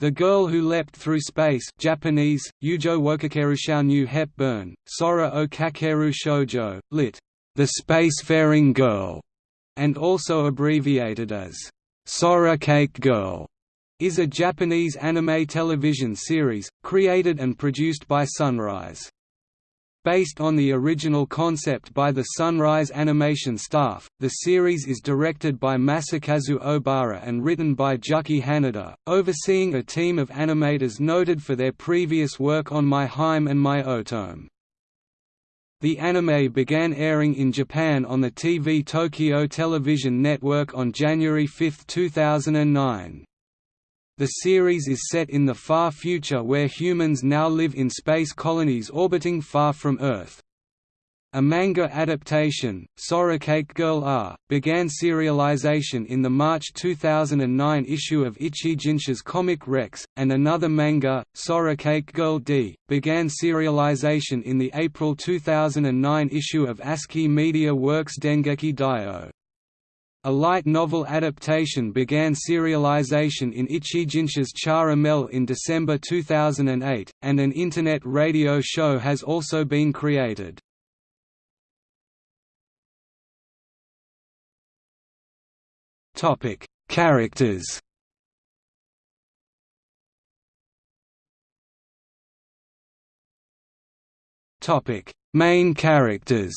The Girl Who Leapt Through Space Japanese, Yujo Wokakeru New Hepburn, Sora o Kakeru Shoujo, lit. The Spacefaring Girl, and also abbreviated as SoraKake Girl, is a Japanese anime television series, created and produced by Sunrise. Based on the original concept by the Sunrise Animation staff, the series is directed by Masakazu Obara and written by Juki Hanada, overseeing a team of animators noted for their previous work on My Hime and My Otome. The anime began airing in Japan on the TV Tokyo Television Network on January 5, 2009. The series is set in the far future where humans now live in space colonies orbiting far from Earth. A manga adaptation, SoraKake Girl R, began serialization in the March 2009 issue of Ichijinsha's Comic Rex, and another manga, SoraKake Girl D, began serialization in the April 2009 issue of ASCII Media Works Dengeki Daioh. A light novel adaptation began serialization in Ichijinsha's Chara-Mel in December 2008, and an Internet radio show has also been created. Topic: Characters Topic: Main characters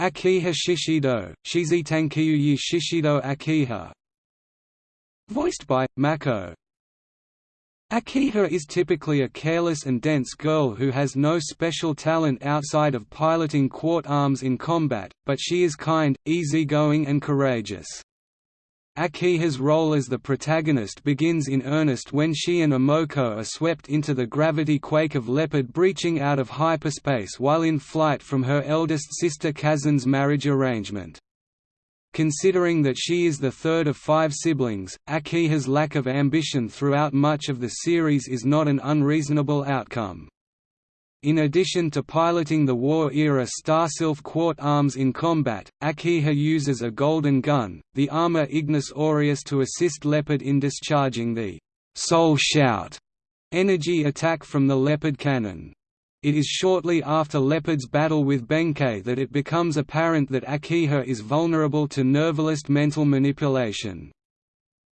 Akiha Shishido, Shizitankiyuyi Shishido Akiha Voiced by, Mako Akiha is typically a careless and dense girl who has no special talent outside of piloting quart arms in combat, but she is kind, easygoing and courageous. Akiha's role as the protagonist begins in earnest when she and Imoko are swept into the gravity quake of Leopard breaching out of hyperspace while in flight from her eldest sister Kazane's marriage arrangement. Considering that she is the third of five siblings, Akiha's lack of ambition throughout much of the series is not an unreasonable outcome. In addition to piloting the war-era Starsylph Quart arms in combat, Akiha uses a golden gun, the armor Ignis Aureus to assist Leopard in discharging the «Soul Shout» energy attack from the Leopard cannon. It is shortly after Leopard's battle with Benkei that it becomes apparent that Akiha is vulnerable to Nervalist mental manipulation.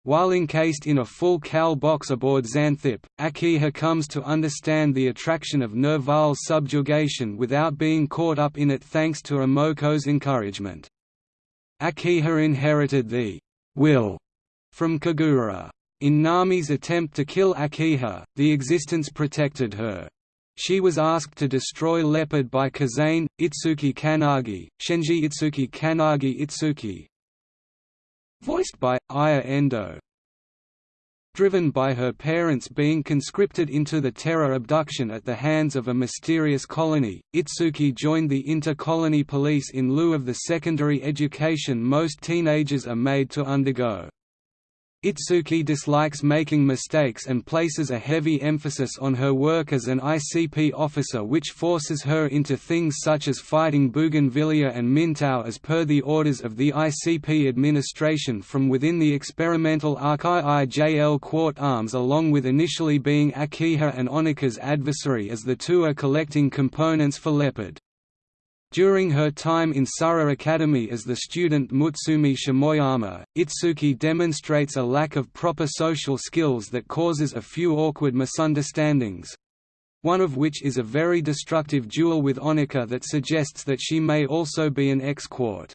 While encased in a full Cal box aboard Xanthip, Akiha comes to understand the attraction of Nerval's subjugation without being caught up in it thanks to Imoko's encouragement. Akiha inherited the will from Kagura. In Nami's attempt to kill Akiha, the existence protected her. She was asked to destroy Leopard by Kazane, Itsuki Kanagi, Shenji Itsuki Kanagi Itsuki, voiced by Aya Endo. Driven by her parents being conscripted into the terror abduction at the hands of a mysterious colony, Itsuki joined the inter-colony police in lieu of the secondary education most teenagers are made to undergo. Itsuki dislikes making mistakes and places a heavy emphasis on her work as an ICP officer which forces her into things such as fighting Bougainvillea and Mintao as per the orders of the ICP administration from within the experimental Arkai IJL Quart Arms along with initially being Akiha and Onika's adversary as the two are collecting components for Leopard. During her time in Sura Academy as the student Mutsumi Shimoyama, Itsuki demonstrates a lack of proper social skills that causes a few awkward misunderstandings—one of which is a very destructive duel with Onika that suggests that she may also be an ex-quart.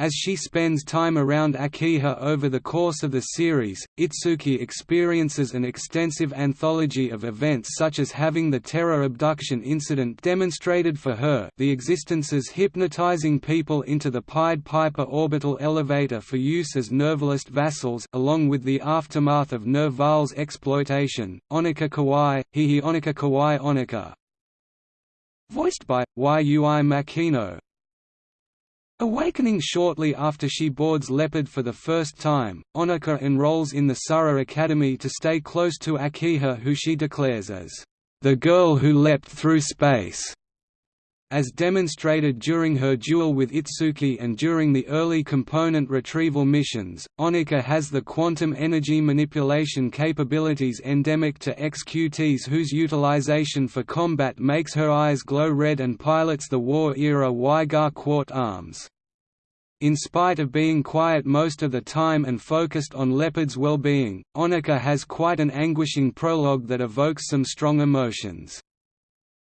As she spends time around Akiha over the course of the series, Itsuki experiences an extensive anthology of events such as having the terror abduction incident demonstrated for her the existences hypnotizing people into the Pied Piper orbital elevator for use as Nervalist vassals along with the aftermath of Nerval's exploitation, Onika Kawai, Hihi Onika Kawai Onika. Voiced by, Yui Makino, Awakening shortly after she boards Leopard for the first time, Onika enrolls in the Sura Academy to stay close to Akiha who she declares as, "...the girl who leapt through space." As demonstrated during her duel with Itsuki and during the early component retrieval missions. Onika has the quantum energy manipulation capabilities endemic to XQTs whose utilization for combat makes her eyes glow red and pilots the war-era Huygar Quart arms. In spite of being quiet most of the time and focused on Leopard's well-being, Onika has quite an anguishing prologue that evokes some strong emotions.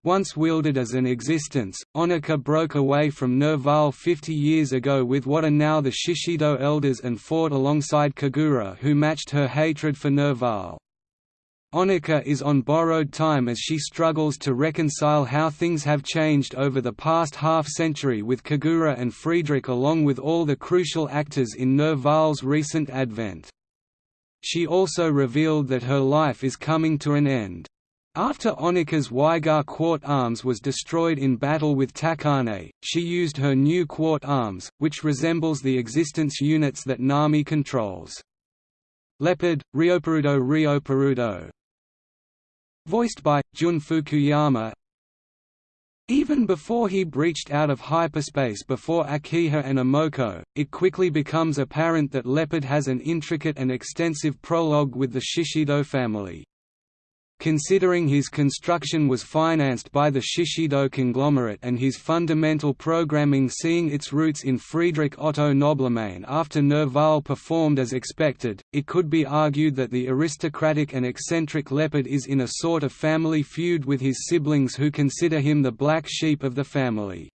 Once wielded as an existence, Onika broke away from Nerval 50 years ago with what are now the Shishido elders and fought alongside Kagura who matched her hatred for Nerval. Onika is on borrowed time as she struggles to reconcile how things have changed over the past half-century with Kagura and Friedrich along with all the crucial actors in Nerval's recent advent. She also revealed that her life is coming to an end. After Onika's Huygar Quart arms was destroyed in battle with Takane, she used her new Quart arms, which resembles the existence units that Nami controls. Leopard, Ryoperudo Ryoperudo Voiced by, Jun Fukuyama Even before he breached out of hyperspace before Akiha and Imoko, it quickly becomes apparent that Leopard has an intricate and extensive prologue with the Shishido family. Considering his construction was financed by the Shishido conglomerate and his fundamental programming seeing its roots in Friedrich Otto Nobleman after Nerval performed as expected, it could be argued that the aristocratic and eccentric Leopard is in a sort of family feud with his siblings who consider him the black sheep of the family.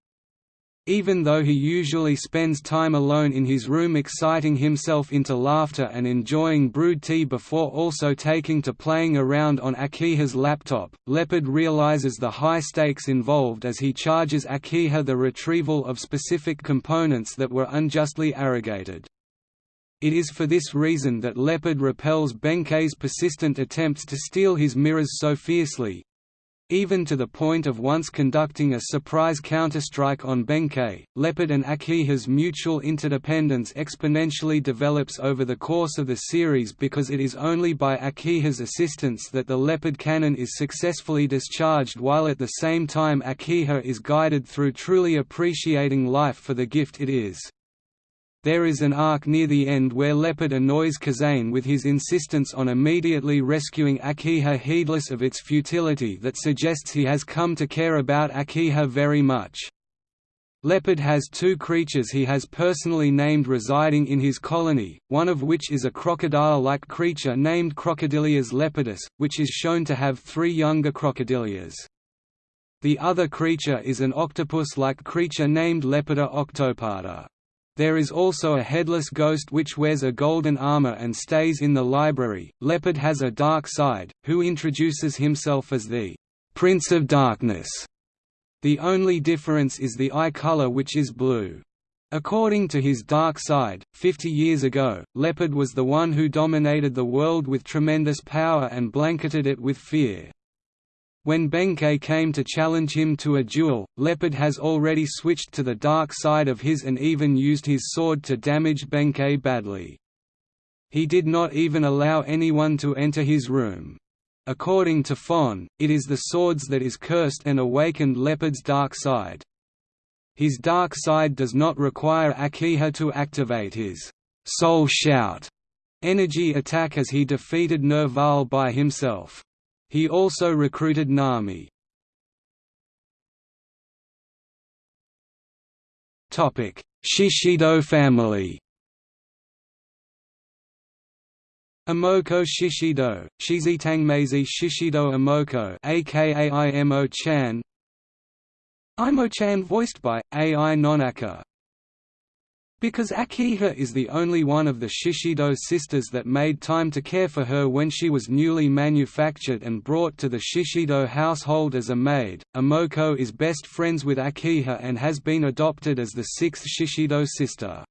Even though he usually spends time alone in his room exciting himself into laughter and enjoying brewed tea before also taking to playing around on Akiha's laptop, Leopard realizes the high stakes involved as he charges Akiha the retrieval of specific components that were unjustly arrogated. It is for this reason that Leopard repels Benkei's persistent attempts to steal his mirrors so fiercely, even to the point of once conducting a surprise counterstrike on Benkei, Leopard and Akiha's mutual interdependence exponentially develops over the course of the series because it is only by Akiha's assistance that the Leopard cannon is successfully discharged while at the same time Akiha is guided through truly appreciating life for the gift it is. There is an arc near the end where Leopard annoys Kazane with his insistence on immediately rescuing Akiha heedless of its futility that suggests he has come to care about Akiha very much. Leopard has two creatures he has personally named residing in his colony, one of which is a crocodile-like creature named Crocodilias lepidus, which is shown to have three younger crocodilias. The other creature is an octopus-like creature named Lepida octoparda. There is also a headless ghost which wears a golden armor and stays in the library. Leopard has a dark side, who introduces himself as the Prince of Darkness. The only difference is the eye color which is blue. According to his dark side, 50 years ago, Leopard was the one who dominated the world with tremendous power and blanketed it with fear. When Benkei came to challenge him to a duel, Leopard has already switched to the dark side of his and even used his sword to damage Benkei badly. He did not even allow anyone to enter his room. According to Fon, it is the swords that is cursed and awakened Leopard's dark side. His dark side does not require Akiha to activate his soul shout energy attack as he defeated Nerval by himself. He also recruited Nami. Shishido family. Imoko Shishido, Shizitangmeizi Shishido Imoko aka Imo-chan Imo-chan voiced by, Ai Nonaka because Akiha is the only one of the Shishido sisters that made time to care for her when she was newly manufactured and brought to the Shishido household as a maid, Imoko is best friends with Akiha and has been adopted as the sixth Shishido sister.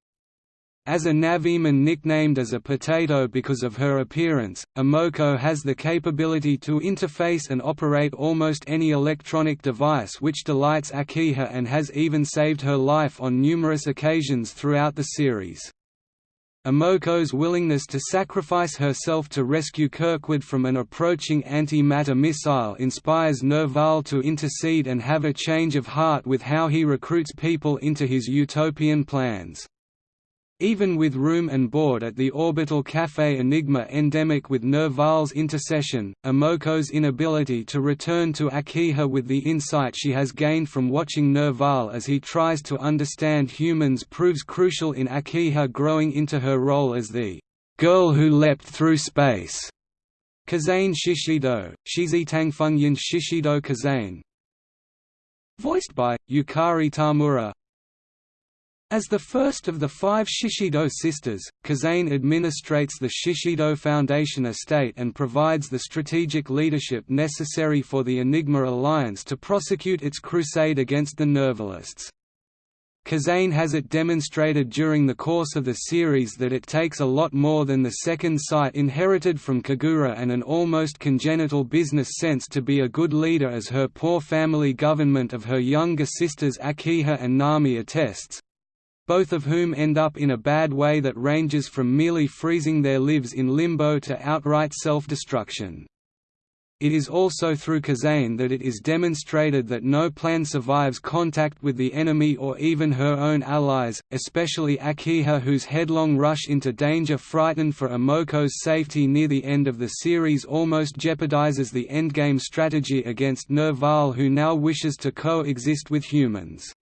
As a Naviman nicknamed as a potato because of her appearance, Imoko has the capability to interface and operate almost any electronic device which delights Akiha and has even saved her life on numerous occasions throughout the series. Imoko's willingness to sacrifice herself to rescue Kirkwood from an approaching anti-matter missile inspires Nerval to intercede and have a change of heart with how he recruits people into his utopian plans. Even with room and board at the orbital Café Enigma endemic with Nerval's intercession, Imoko's inability to return to Akiha with the insight she has gained from watching Nerval as he tries to understand humans proves crucial in Akiha growing into her role as the girl who leapt through space. Kazane Shishido, Shizitang Fungyin Shishido Kazane Voiced by, Yukari Tamura as the first of the five Shishido sisters, Kazane administrates the Shishido Foundation estate and provides the strategic leadership necessary for the Enigma Alliance to prosecute its crusade against the Nervalists. Kazane has it demonstrated during the course of the series that it takes a lot more than the second sight inherited from Kagura and an almost congenital business sense to be a good leader as her poor family government of her younger sisters Akiha and Nami attests, both of whom end up in a bad way that ranges from merely freezing their lives in limbo to outright self-destruction. It is also through Kazane that it is demonstrated that no plan survives contact with the enemy or even her own allies, especially Akiha whose headlong rush into danger frightened for Imoko's safety near the end of the series almost jeopardizes the endgame strategy against Nerval who now wishes to coexist with humans.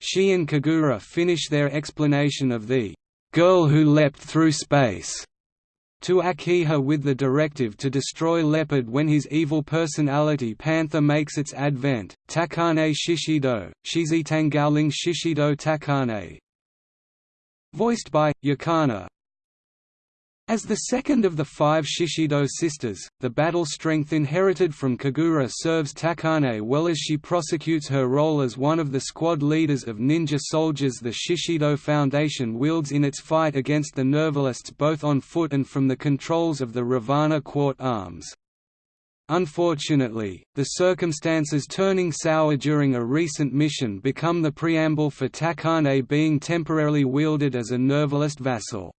She and Kagura finish their explanation of the girl who leapt through space to Akiha with the directive to destroy Leopard when his evil personality Panther makes its advent. Takane Shishido, Shizitangaoling Shishido Takane. Voiced by Yakana, as the second of the five Shishido sisters, the battle strength inherited from Kagura serves Takane well as she prosecutes her role as one of the squad leaders of ninja soldiers the Shishido Foundation wields in its fight against the Nervalists both on foot and from the controls of the Ravana Quart Arms. Unfortunately, the circumstances turning sour during a recent mission become the preamble for Takane being temporarily wielded as a Nervalist vassal.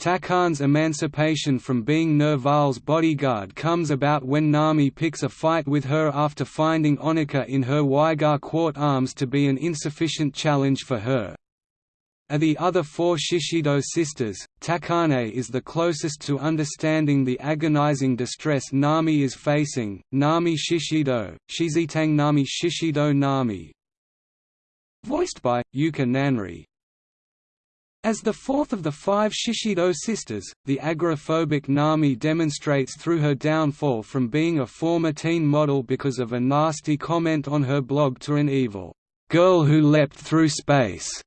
Takane's emancipation from being Nerval's bodyguard comes about when Nami picks a fight with her after finding Onika in her Waigar Quart arms to be an insufficient challenge for her. Of the other four Shishido sisters, Takane is the closest to understanding the agonizing distress Nami is facing. Nami Shishido, Shizitang Nami Shishido Nami. Voiced by Yuka Nanri, as the fourth of the five Shishido sisters, the agoraphobic Nami demonstrates through her downfall from being a former teen model because of a nasty comment on her blog to an evil girl who leapt through space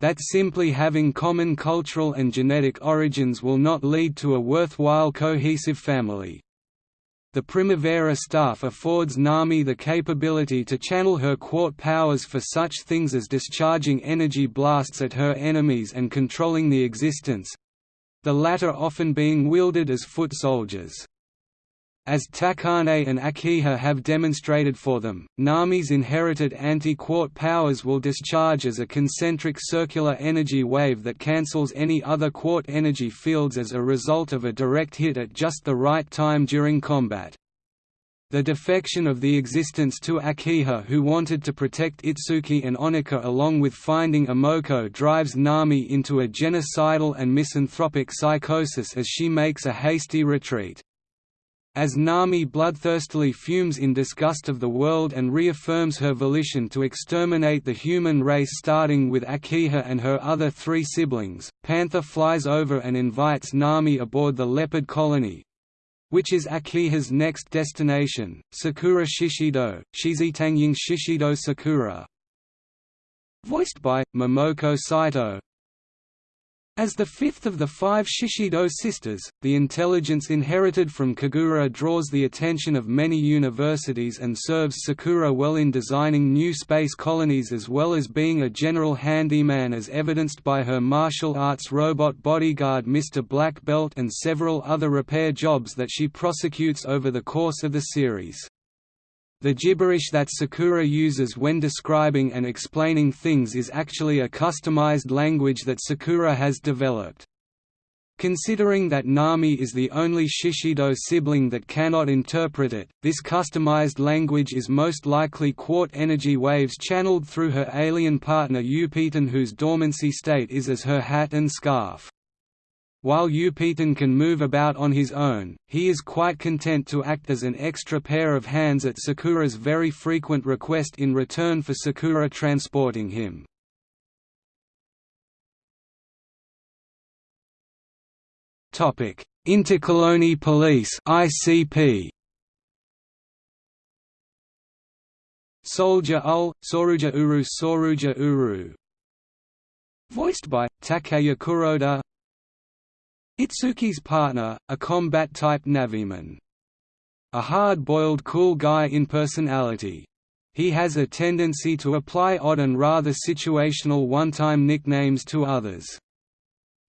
that simply having common cultural and genetic origins will not lead to a worthwhile cohesive family. The Primavera staff affords Nami the capability to channel her quart powers for such things as discharging energy blasts at her enemies and controlling the existence—the latter often being wielded as foot soldiers. As Takane and Akiha have demonstrated for them, Nami's inherited anti-quart powers will discharge as a concentric circular energy wave that cancels any other quart energy fields as a result of a direct hit at just the right time during combat. The defection of the existence to Akiha who wanted to protect Itsuki and Onika along with finding Imoko drives Nami into a genocidal and misanthropic psychosis as she makes a hasty retreat. As Nami bloodthirstily fumes in disgust of the world and reaffirms her volition to exterminate the human race starting with Akiha and her other three siblings, Panther flies over and invites Nami aboard the Leopard colony, which is Akiha's next destination, Sakura Shishido, Shizitangying Shishido Sakura. Voiced by, Momoko Saito, as the fifth of the five Shishido sisters, the intelligence inherited from Kagura draws the attention of many universities and serves Sakura well in designing new space colonies as well as being a general handyman as evidenced by her martial arts robot bodyguard Mr. Black Belt and several other repair jobs that she prosecutes over the course of the series. The gibberish that Sakura uses when describing and explaining things is actually a customized language that Sakura has developed. Considering that Nami is the only Shishido sibling that cannot interpret it, this customized language is most likely Quart energy waves channeled through her alien partner Upiten whose dormancy state is as her hat and scarf. While Upiten can move about on his own, he is quite content to act as an extra pair of hands at Sakura's very frequent request in return for Sakura transporting him. Intercolony Police (ICP). Soldier Ul, Soruja Uru Soruja Uru Voiced by, Takaya Kuroda Itsuki's partner, a combat-type Naviman. A hard-boiled cool guy in personality. He has a tendency to apply odd and rather situational one-time nicknames to others.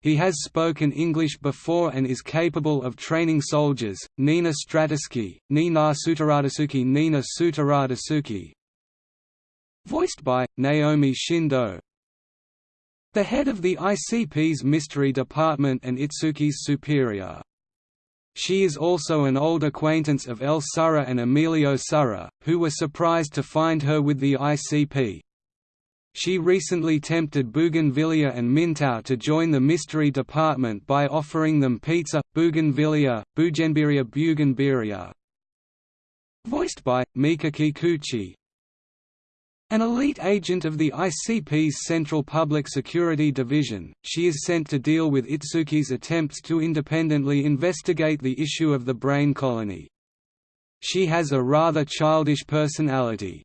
He has spoken English before and is capable of training soldiers. Nina Stratusky, Nina Sutaradasuki Nina Sutaradasuki Voiced by, Naomi Shindo The head of the ICP's Mystery Department and Itsuki's superior. She is also an old acquaintance of El Sura and Emilio Sura, who were surprised to find her with the ICP. She recently tempted Bougainvillea and Mintao to join the mystery department by offering them pizza, Bougainvillea, Bugenbiria Bugenbiria. Voiced by, Mika Kikuchi An elite agent of the ICP's Central Public Security Division, she is sent to deal with Itsuki's attempts to independently investigate the issue of the brain colony. She has a rather childish personality,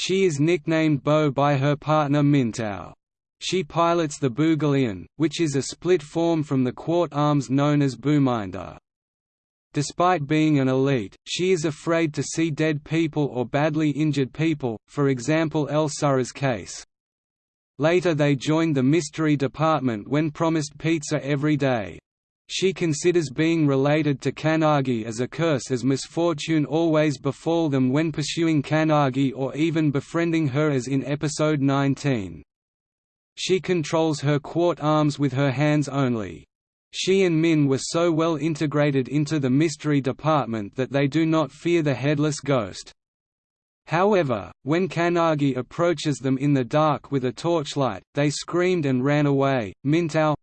she is nicknamed Bo by her partner Mintao. She pilots the Boogalion, which is a split form from the Quart arms known as Boominder. Despite being an elite, she is afraid to see dead people or badly injured people, for example El Sura's case. Later they joined the Mystery Department when promised pizza every day. She considers being related to Kanagi as a curse as misfortune always befall them when pursuing Kanagi or even befriending her as in episode 19. She controls her quart arms with her hands only. She and Min were so well integrated into the mystery department that they do not fear the headless ghost. However, when Kanagi approaches them in the dark with a torchlight, they screamed and ran away. Mintao,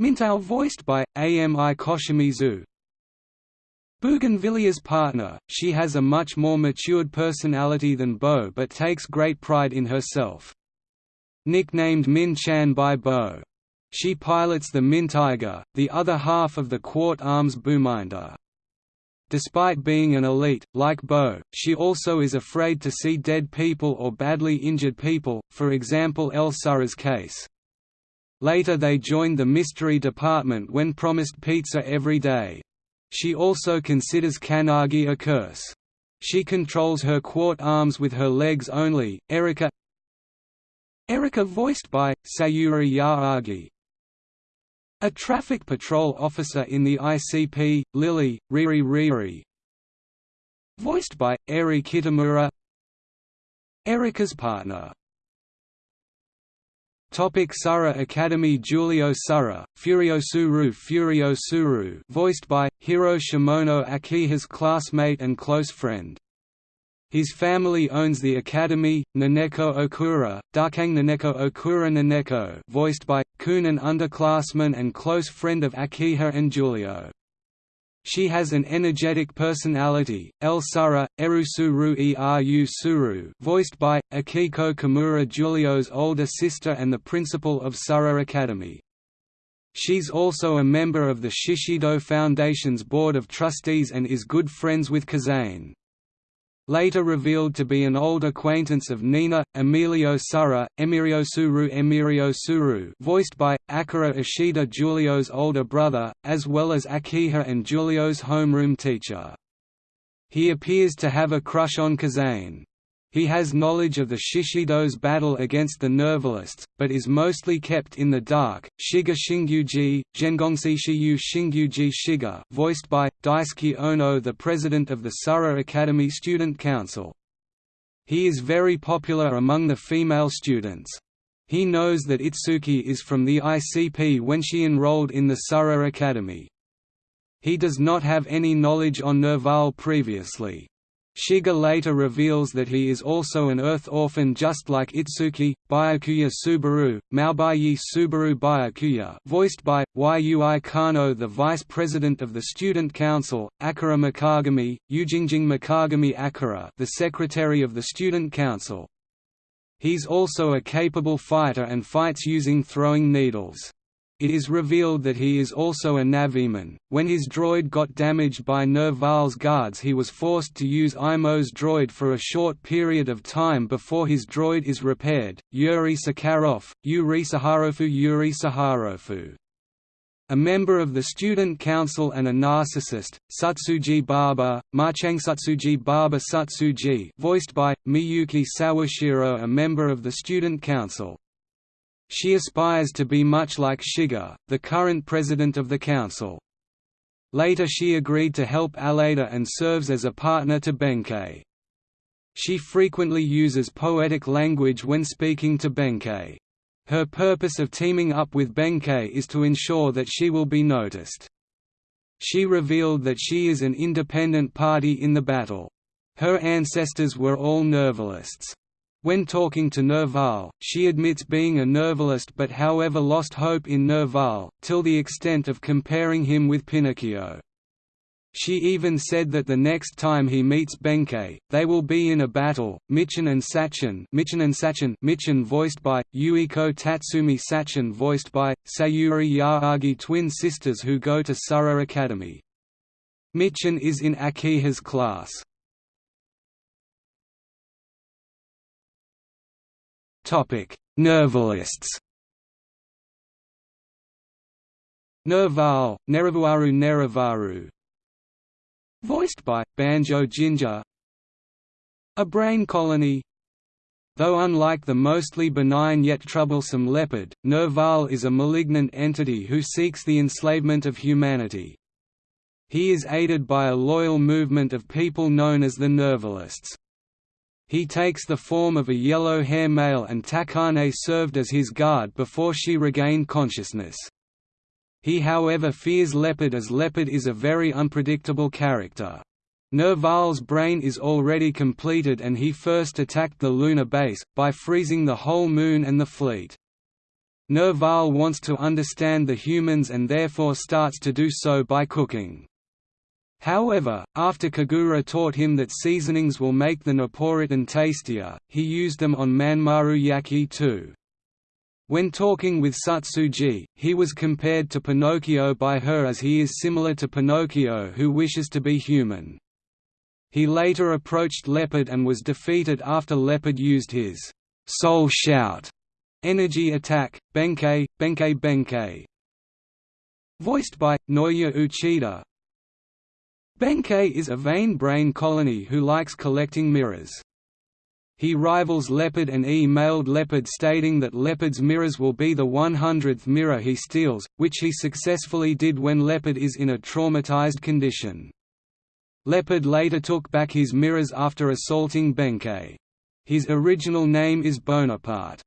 Mintao voiced by, Ami Koshimizu Bougainvillea's partner, she has a much more matured personality than Bo but takes great pride in herself. Nicknamed Min Chan by Bo. She pilots the Min Tiger, the other half of the Quart Arms Boominder. Despite being an elite, like Bo, she also is afraid to see dead people or badly injured people, for example El case. Later they joined the mystery department when promised pizza every day. She also considers Kanagi a curse. She controls her quart arms with her legs only. Erika Erika voiced by, Sayuri Yaagi A traffic patrol officer in the ICP, Lily, Riri Riri Voiced by, Eri Kitamura. Erika's partner. Topic Sura Academy Giulio Sura, Furiosuru Furio Suru voiced by, Hiro Shimono Akiha's classmate and close friend. His family owns the academy, Naneko Okura, Darkang Naneko Okura Naneko. Voiced by, Kun an underclassman and close friend of Akiha and Julio. She has an energetic personality. El Sura, Erusuru Eru Suru, voiced by Akiko Kimura, Julio's older sister and the principal of Sura Academy. She's also a member of the Shishido Foundation's Board of Trustees and is good friends with Kazane later revealed to be an old acquaintance of Nina, Emilio Sura, Emiriosuru Emiriosuru voiced by, Akira Ishida Julio's older brother, as well as Akiha and Julio's homeroom teacher. He appears to have a crush on Kazane. He has knowledge of the Shishido's battle against the Nervalists, but is mostly kept in the dark. Shiga Shingyuji, Zhengongsi Shiyu Shingyuji Shiga, voiced by Daisuke Ono, the president of the Sura Academy Student Council. He is very popular among the female students. He knows that Itsuki is from the ICP when she enrolled in the Sura Academy. He does not have any knowledge on Nerval previously. Shiga later reveals that he is also an Earth orphan just like Itsuki, Byakuya Subaru, Maobayi Subaru Byakuya voiced by, Yui Kano the Vice President of the Student Council, Akira Mikagami, Yujingjing Mikagami Akira the Secretary of the Student Council. He's also a capable fighter and fights using throwing needles. It is revealed that he is also a Naviman. When his droid got damaged by Nerval's guards, he was forced to use Imo's droid for a short period of time before his droid is repaired. Yuri Sakharov, Yuri Saharofu Yuri Saharofu. A member of the student council and a narcissist, Satsuji Baba, Satsuji Baba Satsuji voiced by, Miyuki Sawashiro a member of the student council, she aspires to be much like Shiga, the current president of the council. Later she agreed to help Aleida and serves as a partner to Benkei. She frequently uses poetic language when speaking to Benkei. Her purpose of teaming up with Benkei is to ensure that she will be noticed. She revealed that she is an independent party in the battle. Her ancestors were all Nervalists. When talking to Nerval, she admits being a Nervalist but however lost hope in Nerval, till the extent of comparing him with Pinocchio. She even said that the next time he meets Benkei, they will be in a battle. Michin and Sachin, Michin and Sachin, Michin voiced by Yuiko Tatsumi, Sachin voiced by Sayuri Yaagi, twin sisters who go to Sura Academy. Michin is in Akiha's class. Nervalists. Nerval, Neravuaru Neravaru. Voiced by Banjo Ginga. A brain colony. Though unlike the mostly benign yet troublesome leopard, Nerval is a malignant entity who seeks the enslavement of humanity. He is aided by a loyal movement of people known as the Nervalists. He takes the form of a yellow hair male and Takane served as his guard before she regained consciousness. He however fears Leopard as Leopard is a very unpredictable character. Nerval's brain is already completed and he first attacked the lunar base, by freezing the whole moon and the fleet. Nerval wants to understand the humans and therefore starts to do so by cooking. However, after Kagura taught him that seasonings will make the Napolitan tastier, he used them on Manmaru Yaki too. When talking with Satsuji, he was compared to Pinocchio by her as he is similar to Pinocchio who wishes to be human. He later approached Leopard and was defeated after Leopard used his soul shout energy attack, Benkei, Benkei Benkei. Voiced by, Naoya Uchida, Benkei is a vain brain colony who likes collecting mirrors. He rivals Leopard and E-mailed Leopard stating that Leopard's mirrors will be the 100th mirror he steals, which he successfully did when Leopard is in a traumatized condition. Leopard later took back his mirrors after assaulting Benkei. His original name is Bonaparte.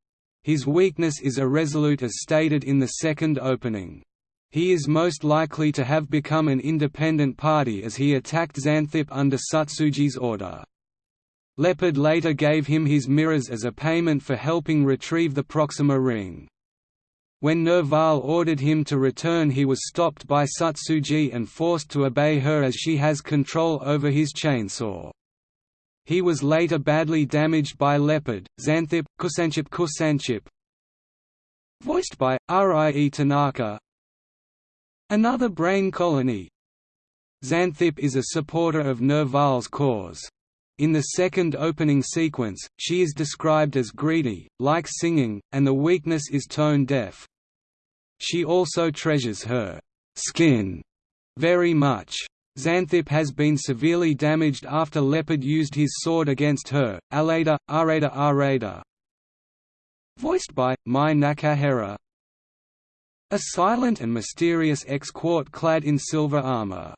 His weakness is irresolute as stated in the second opening. He is most likely to have become an independent party as he attacked Xanthip under Satsuji's order. Leopard later gave him his mirrors as a payment for helping retrieve the Proxima ring. When Nerval ordered him to return he was stopped by Satsuji and forced to obey her as she has control over his chainsaw. He was later badly damaged by Leopard, Xanthip, Kusanchip Kusanchip. Voiced by, Rie Tanaka, Another brain colony Xanthip is a supporter of Nerval's cause. In the second opening sequence, she is described as greedy, likes singing, and the weakness is tone deaf. She also treasures her skin very much. Xanthip has been severely damaged after Leopard used his sword against her. Aleida, Arada Arada. Voiced by Mai Nakahara. A silent and mysterious ex-quart clad in silver armor.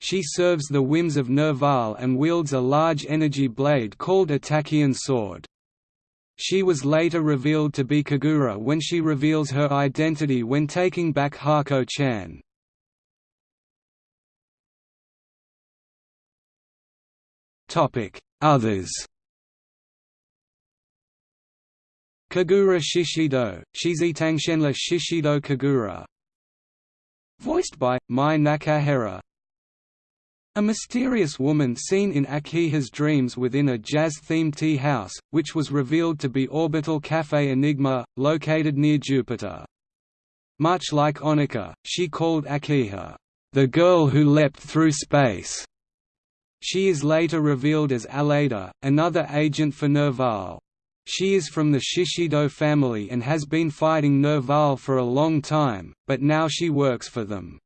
She serves the whims of Nerval and wields a large energy blade called a Tachyon sword. She was later revealed to be Kagura when she reveals her identity when taking back Hako-chan. Others Kagura Shishido, Shizitangshenla Shishido Kagura Voiced by, Mai Nakahara A mysterious woman seen in Akiha's dreams within a jazz-themed tea house, which was revealed to be Orbital Café Enigma, located near Jupiter. Much like Onika, she called Akiha, "...the girl who leapt through space." She is later revealed as Aleida, another agent for Nerval. She is from the Shishido family and has been fighting Nerval for a long time, but now she works for them.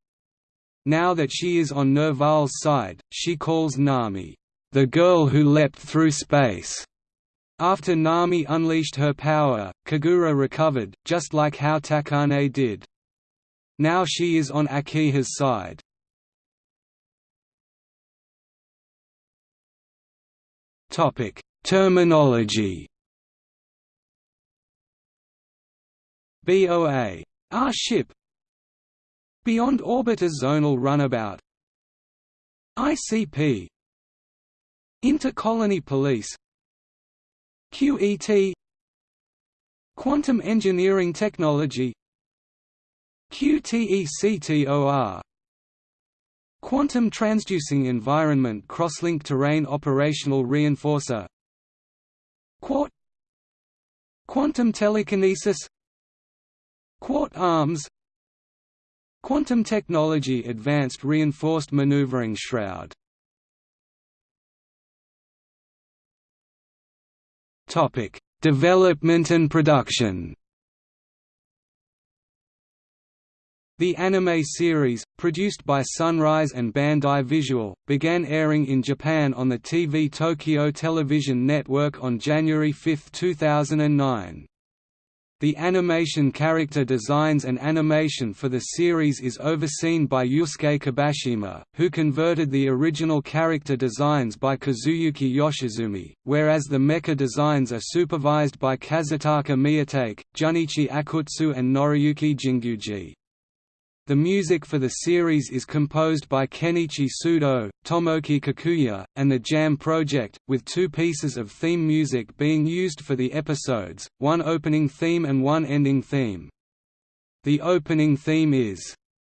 Now that she is on Nerval's side, she calls Nami, "...the girl who leapt through space." After Nami unleashed her power, Kagura recovered, just like how Takane did. Now she is on Akiha's side. Terminology BOA. R ah, ship. Beyond Orbiter Zonal Runabout. ICP Intercolony Police. QET Quantum Engineering Technology. QTECTOR Quantum Transducing Environment Crosslink Terrain Operational Reinforcer. Quart Quantum Telekinesis Quart arms. Quantum technology Advanced Reinforced Maneuvering Shroud. Development and production. The anime series, produced by Sunrise and Bandai Visual, began airing in Japan on the TV Tokyo Television Network on January 5, 2009. The animation character designs and animation for the series is overseen by Yusuke Kibashima, who converted the original character designs by Kazuyuki Yoshizumi, whereas the mecha designs are supervised by Kazutaka Miyatake, Junichi Akutsu and Noriyuki Jinguji. The music for the series is composed by Kenichi Sudo, Tomoki Kakuya, and the Jam Project, with two pieces of theme music being used for the episodes, one opening theme and one ending theme. The opening theme is,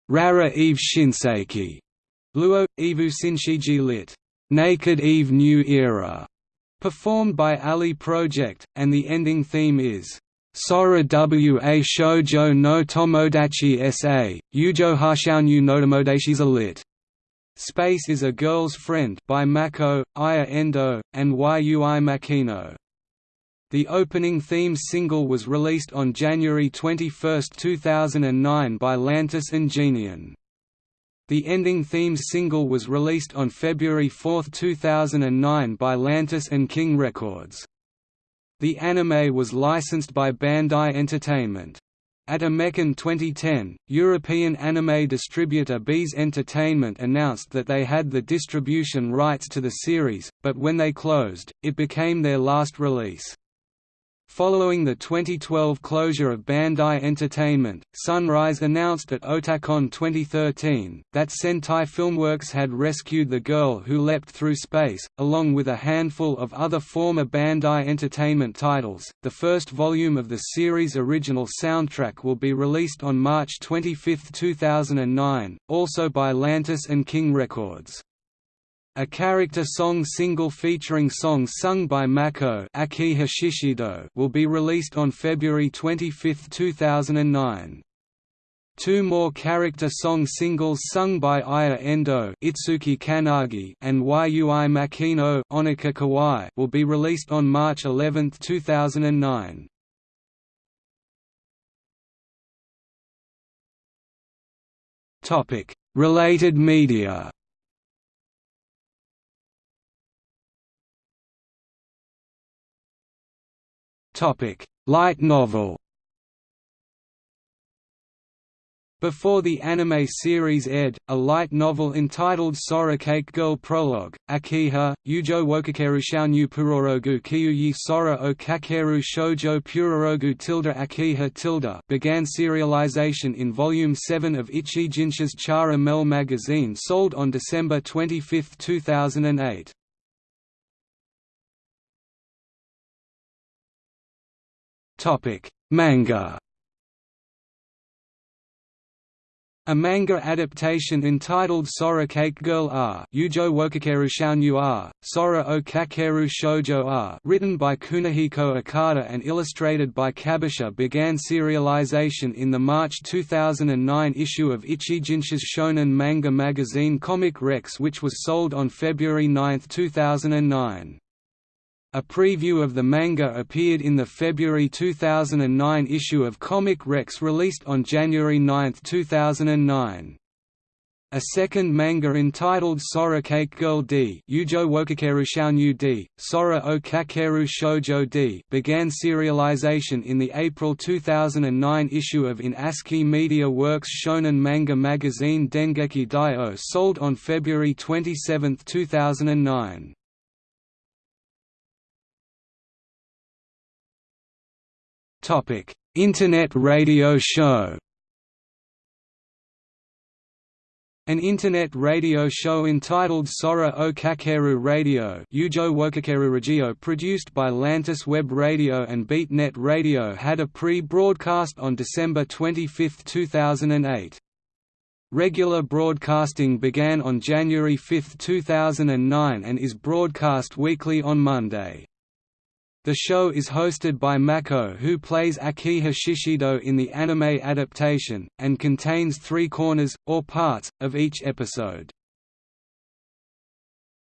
Rara Eve Shinseki, Luo, Evu Sinshiji lit. Naked Eve New Era, performed by Ali Project, and the ending theme is, Sora wa shoujo no tomodachi sa, yujo hashounyu no tomodachi's a lit. Space is a Girl's Friend by Mako, Aya Endo, and Yui Makino. The opening theme single was released on January 21, 2009 by Lantis and Geneon. The ending theme single was released on February 4, 2009 by Lantis and King Records. The anime was licensed by Bandai Entertainment. At Amecon 2010, European anime distributor Beez Entertainment announced that they had the distribution rights to the series, but when they closed, it became their last release. Following the 2012 closure of Bandai Entertainment, Sunrise announced at Otakon 2013, that Sentai Filmworks had rescued The Girl Who Leapt Through Space, along with a handful of other former Bandai Entertainment titles. The first volume of the series' original soundtrack will be released on March 25, 2009, also by Lantis and King Records. A character song single featuring songs sung by Mako will be released on February 25, 2009. Two more character song singles sung by Aya Endo Itsuki Kanagi and Yui Makino Onika Kawai will be released on March 11, 2009. Related media Light novel Before the anime series aired, a light novel entitled SoraKake Girl Prologue, Akiha, Yujo Wokakeru Shaonyu Purorogu Kyuyi Sora o Kakeru Shoujo Purorogu tilde Akiha tilde began serialization in Volume 7 of Ichijinsha's Chara Mel magazine sold on December 25, 2008. Manga A manga adaptation entitled SoraKake Girl R Yujo Wokakeru Shaonyu R, Sora o Kakeru Shoujo R written by Kunihiko Okada and illustrated by Kabisha began serialization in the March 2009 issue of Ichijinsha's shonen manga magazine Comic Rex which was sold on February 9, 2009. A preview of the manga appeared in the February 2009 issue of Comic Rex released on January 9, 2009. A second manga entitled SoraKake Girl D Yujo Wokakeru Shaonyu D, Sora o Kakeru Shoujo D began serialization in the April 2009 issue of In ASCII Media Works shonen manga magazine Dengeki Daioh sold on February 27, 2009. Internet radio show An internet radio show entitled Sora o Kakeru Radio Radio produced by Lantis Web Radio and BeatNet Radio had a pre-broadcast on December 25, 2008. Regular broadcasting began on January 5, 2009 and is broadcast weekly on Monday. The show is hosted by Mako who plays Akiha in the anime adaptation, and contains three corners, or parts, of each episode.